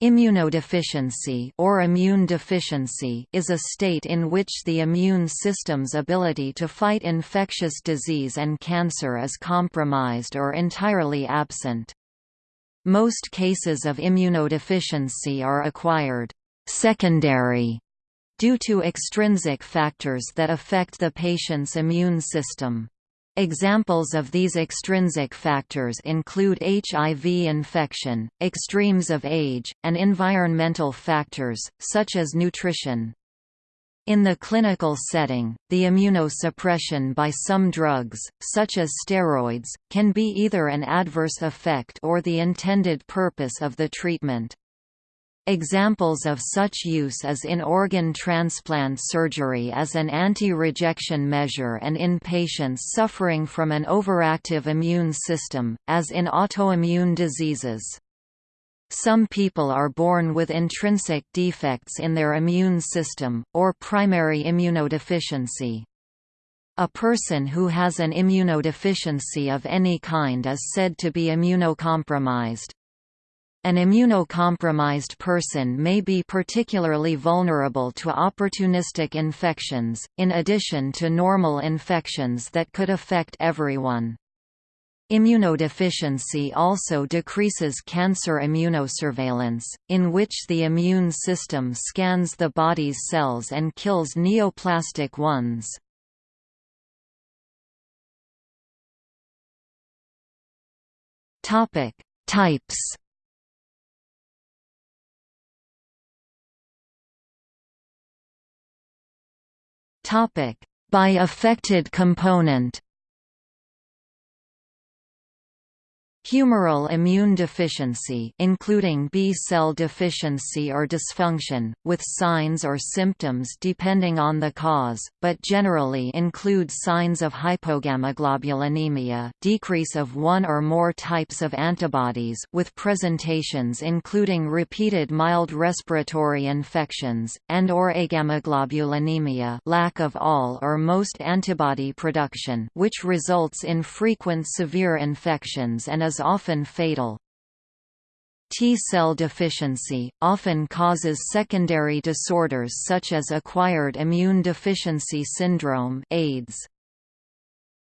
Immunodeficiency or immune deficiency is a state in which the immune system's ability to fight infectious disease and cancer is compromised or entirely absent. Most cases of immunodeficiency are acquired secondary due to extrinsic factors that affect the patient's immune system. Examples of these extrinsic factors include HIV infection, extremes of age, and environmental factors, such as nutrition. In the clinical setting, the immunosuppression by some drugs, such as steroids, can be either an adverse effect or the intended purpose of the treatment. Examples of such use is in organ transplant surgery as an anti-rejection measure and in patients suffering from an overactive immune system, as in autoimmune diseases. Some people are born with intrinsic defects in their immune system, or primary immunodeficiency. A person who has an immunodeficiency of any kind is said to be immunocompromised. An immunocompromised person may be particularly vulnerable to opportunistic infections, in addition to normal infections that could affect everyone. Immunodeficiency also decreases cancer immunosurveillance, in which the immune system scans the body's cells and kills neoplastic ones. Types By affected component Humoral immune deficiency including B-cell deficiency or dysfunction, with signs or symptoms depending on the cause, but generally include signs of hypogammaglobulinemia decrease of one or more types of antibodies with presentations including repeated mild respiratory infections, and or agammaglobulinemia lack of all or most antibody production which results in frequent severe infections and is often fatal. T-cell deficiency, often causes secondary disorders such as acquired immune deficiency syndrome AIDS.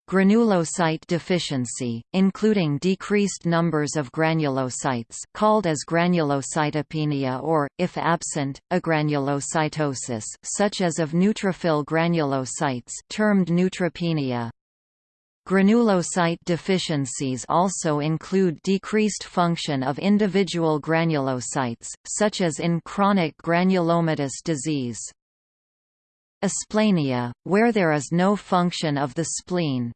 Granulocyte deficiency, including decreased numbers of granulocytes called as granulocytopenia or, if absent, agranulocytosis such as of neutrophil granulocytes termed neutropenia. Granulocyte deficiencies also include decreased function of individual granulocytes, such as in chronic granulomatous disease. Asplenia, where there is no function of the spleen,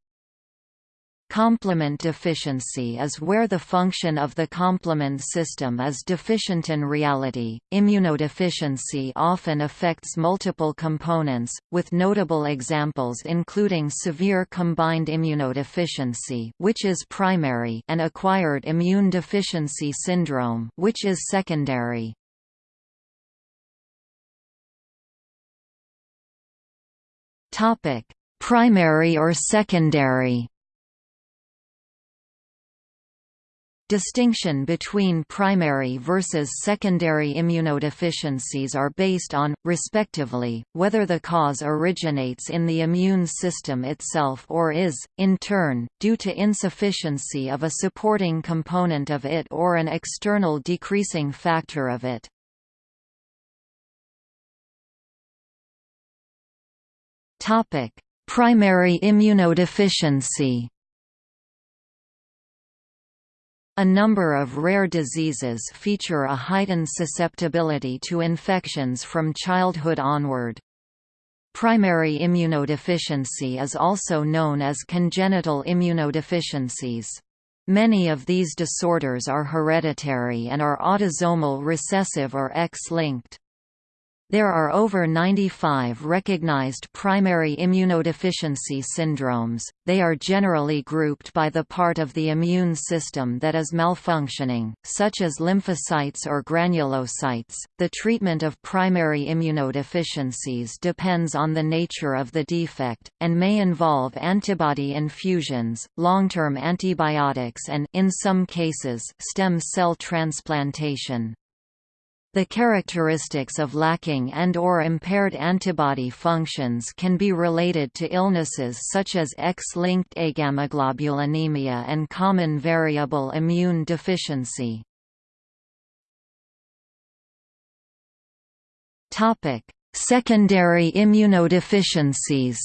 Complement deficiency is where the function of the complement system is deficient in reality. Immunodeficiency often affects multiple components, with notable examples including severe combined immunodeficiency, which is primary, and acquired immune deficiency syndrome, which is secondary. Topic: Primary or secondary Distinction between primary versus secondary immunodeficiencies are based on, respectively, whether the cause originates in the immune system itself or is, in turn, due to insufficiency of a supporting component of it or an external decreasing factor of it. Primary immunodeficiency a number of rare diseases feature a heightened susceptibility to infections from childhood onward. Primary immunodeficiency is also known as congenital immunodeficiencies. Many of these disorders are hereditary and are autosomal recessive or X-linked. There are over 95 recognized primary immunodeficiency syndromes. They are generally grouped by the part of the immune system that is malfunctioning, such as lymphocytes or granulocytes. The treatment of primary immunodeficiencies depends on the nature of the defect, and may involve antibody infusions, long term antibiotics, and, in some cases, stem cell transplantation. The characteristics of lacking and or impaired antibody functions can be related to illnesses such as X-linked agammaglobulinemia and common variable immune deficiency. Secondary immunodeficiencies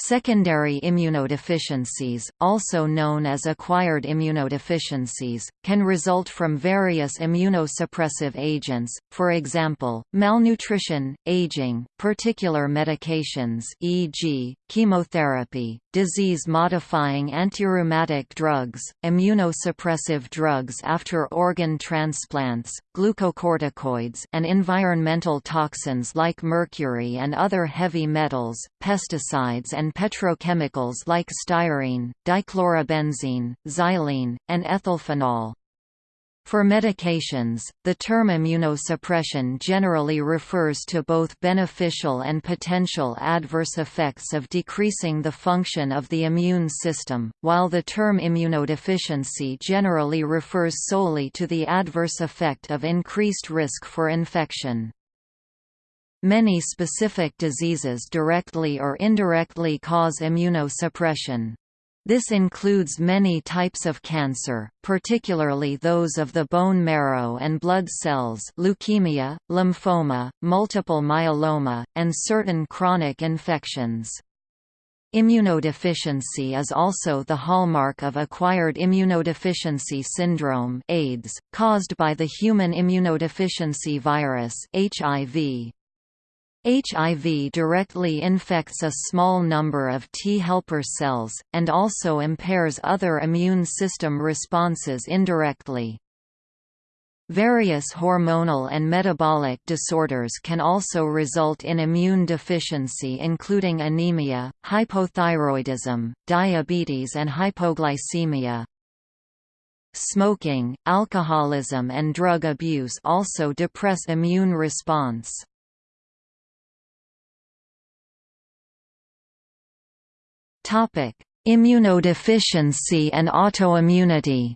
Secondary immunodeficiencies, also known as acquired immunodeficiencies, can result from various immunosuppressive agents, for example, malnutrition, aging, particular medications e.g., chemotherapy, disease-modifying antirheumatic drugs, immunosuppressive drugs after organ transplants, glucocorticoids and environmental toxins like mercury and other heavy metals, pesticides and petrochemicals like styrene, dichlorobenzene, xylene, and ethylphenol. For medications, the term immunosuppression generally refers to both beneficial and potential adverse effects of decreasing the function of the immune system, while the term immunodeficiency generally refers solely to the adverse effect of increased risk for infection. Many specific diseases directly or indirectly cause immunosuppression. This includes many types of cancer, particularly those of the bone marrow and blood cells leukemia, lymphoma, multiple myeloma, and certain chronic infections. Immunodeficiency is also the hallmark of acquired immunodeficiency syndrome AIDS, caused by the human immunodeficiency virus HIV. HIV directly infects a small number of T helper cells, and also impairs other immune system responses indirectly. Various hormonal and metabolic disorders can also result in immune deficiency including anemia, hypothyroidism, diabetes and hypoglycemia. Smoking, alcoholism and drug abuse also depress immune response. Immunodeficiency and autoimmunity.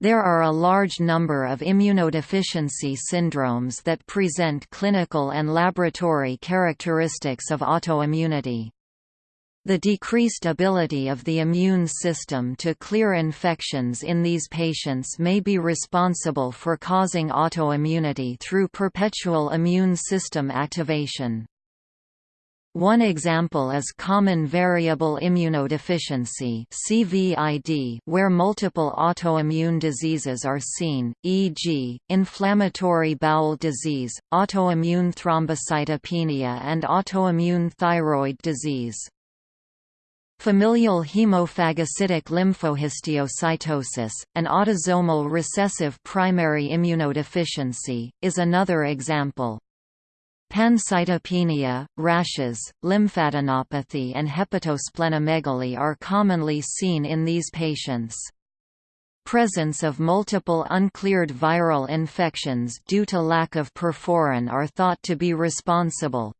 There are a large number of immunodeficiency syndromes that present clinical and laboratory characteristics of autoimmunity. The decreased ability of the immune system to clear infections in these patients may be responsible for causing autoimmunity through perpetual immune system activation. One example is common variable immunodeficiency (CVID), where multiple autoimmune diseases are seen, e.g., inflammatory bowel disease, autoimmune thrombocytopenia and autoimmune thyroid disease. Familial hemophagocytic lymphohistiocytosis, an autosomal recessive primary immunodeficiency, is another example. Pancytopenia, rashes, lymphadenopathy and hepatosplenomegaly are commonly seen in these patients. Presence of multiple uncleared viral infections due to lack of perforin are thought to be responsible.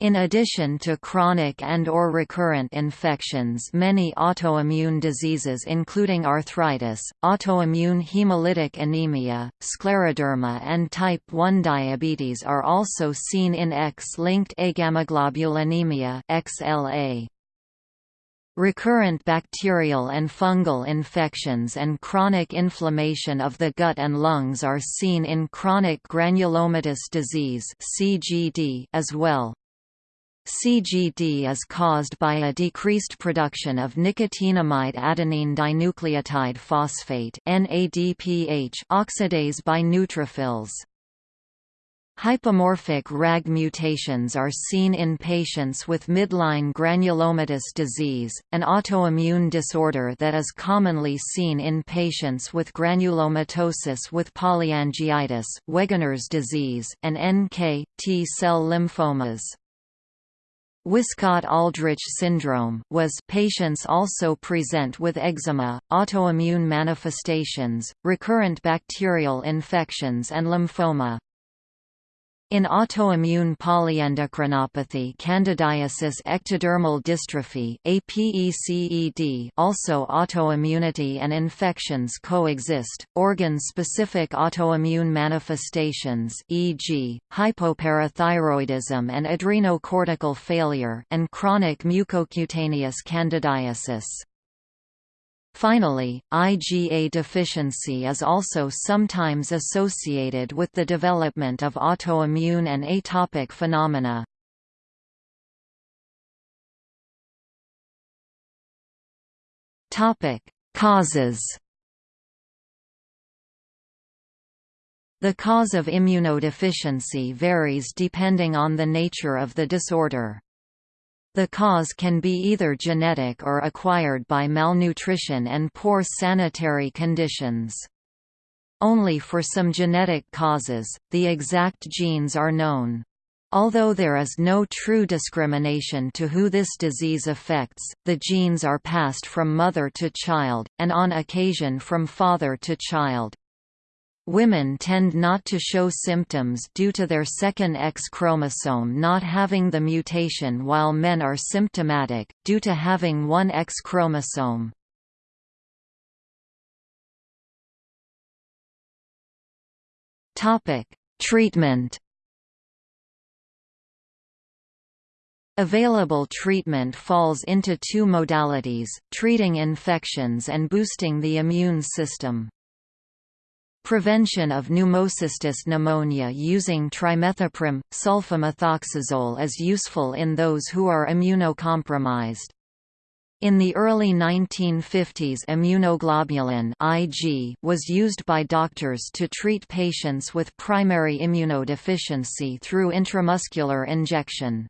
In addition to chronic and or recurrent infections many autoimmune diseases including arthritis, autoimmune hemolytic anemia, scleroderma and type 1 diabetes are also seen in X-linked agammaglobulinemia XLA. Recurrent bacterial and fungal infections and chronic inflammation of the gut and lungs are seen in chronic granulomatous disease as well. CGD is caused by a decreased production of nicotinamide adenine dinucleotide phosphate oxidase by neutrophils. Hypomorphic RAG mutations are seen in patients with midline granulomatous disease, an autoimmune disorder that is commonly seen in patients with granulomatosis with polyangiitis, Wegener's disease, and NK, T cell lymphomas. Wiskott-Aldrich syndrome was patients also present with eczema, autoimmune manifestations, recurrent bacterial infections and lymphoma. In autoimmune polyendocrinopathy candidiasis ectodermal dystrophy APECED also autoimmunity and infections coexist, organ-specific autoimmune manifestations e.g., hypoparathyroidism and adrenocortical failure and chronic mucocutaneous candidiasis. Finally, IgA deficiency is also sometimes associated with the development of autoimmune and atopic phenomena. Causes The cause of immunodeficiency varies depending on the nature of the disorder. The cause can be either genetic or acquired by malnutrition and poor sanitary conditions. Only for some genetic causes, the exact genes are known. Although there is no true discrimination to who this disease affects, the genes are passed from mother to child, and on occasion from father to child. Women tend not to show symptoms due to their second X chromosome not having the mutation while men are symptomatic, due to having one X chromosome. Treatment Available treatment falls into two modalities, treating infections and boosting the immune system. Prevention of pneumocystis pneumonia using trimethoprim, sulfamethoxazole is useful in those who are immunocompromised. In the early 1950s immunoglobulin IG was used by doctors to treat patients with primary immunodeficiency through intramuscular injection.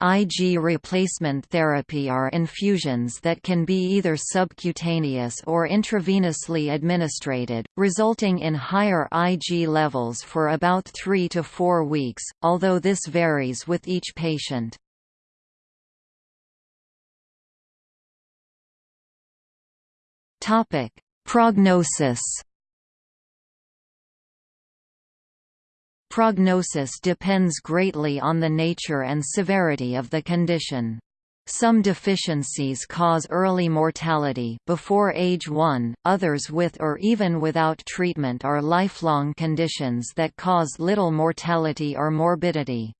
IG replacement therapy are infusions that can be either subcutaneous or intravenously administrated, resulting in higher IG levels for about 3 to 4 weeks, although this varies with each patient. Prognosis Prognosis depends greatly on the nature and severity of the condition. Some deficiencies cause early mortality before age 1, others with or even without treatment are lifelong conditions that cause little mortality or morbidity.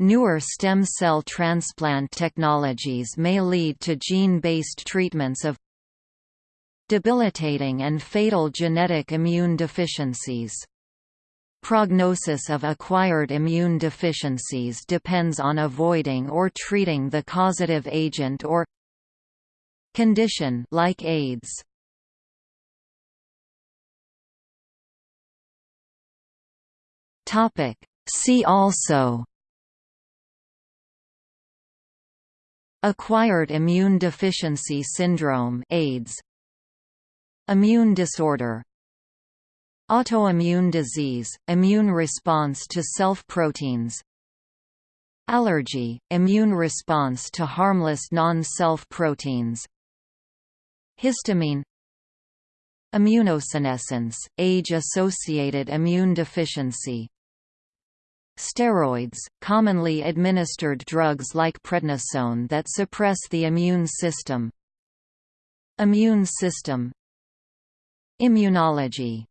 Newer stem cell transplant technologies may lead to gene-based treatments of debilitating and fatal genetic immune deficiencies. Prognosis of acquired immune deficiencies depends on avoiding or treating the causative agent or condition like AIDS. Topic. See also Acquired immune deficiency syndrome AIDS. Immune disorder Autoimmune disease, immune response to self-proteins. Allergy, immune response to harmless non-self proteins Histamine. Immunosenescence, age-associated immune deficiency. Steroids, commonly administered drugs like prednisone that suppress the immune system. Immune system. Immunology